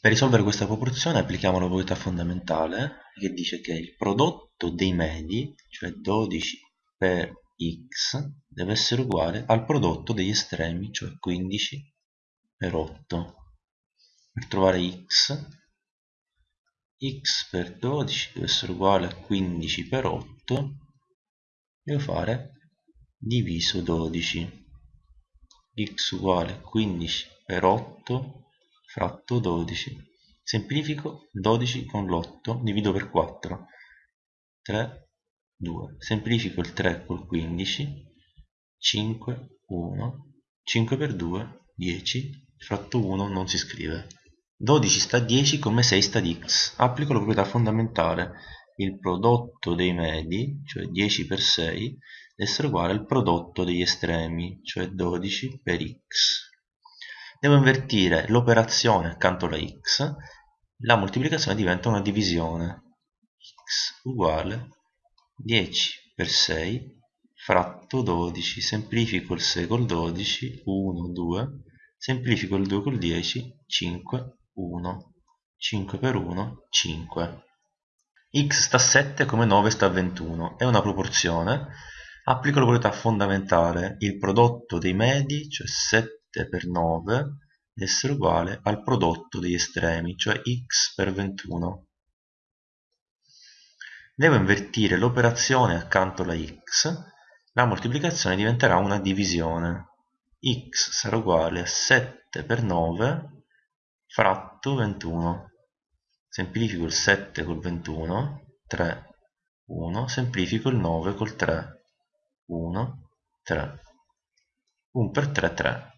Per risolvere questa proporzione applichiamo la proprietà fondamentale che dice che il prodotto dei medi, cioè 12 per x, deve essere uguale al prodotto degli estremi, cioè 15 per 8. Per trovare x, x per 12 deve essere uguale a 15 per 8, devo fare diviso 12. x uguale a 15 per 8 fratto 12 semplifico 12 con l'8 divido per 4 3 2 semplifico il 3 col 15 5 1 5 per 2 10 fratto 1 non si scrive. 12 sta a 10 come 6 sta ad x. Applico la proprietà fondamentale il prodotto dei medi cioè 10 per 6 deve essere uguale al prodotto degli estremi cioè 12 per x devo invertire l'operazione accanto alla x, la moltiplicazione diventa una divisione. x uguale 10 per 6 fratto 12, semplifico il 6 col 12, 1, 2, semplifico il 2 col 10, 5, 1, 5 per 1, 5. x sta a 7 come 9 sta a 21, è una proporzione, applico la proprietà fondamentale, il prodotto dei medi, cioè 7 per 9 essere uguale al prodotto degli estremi, cioè x per 21. Devo invertire l'operazione accanto alla x, la moltiplicazione diventerà una divisione. x sarà uguale a 7 per 9 fratto 21. Semplifico il 7 col 21, 3, 1, semplifico il 9 col 3, 1, 3. 1 per 3, 3.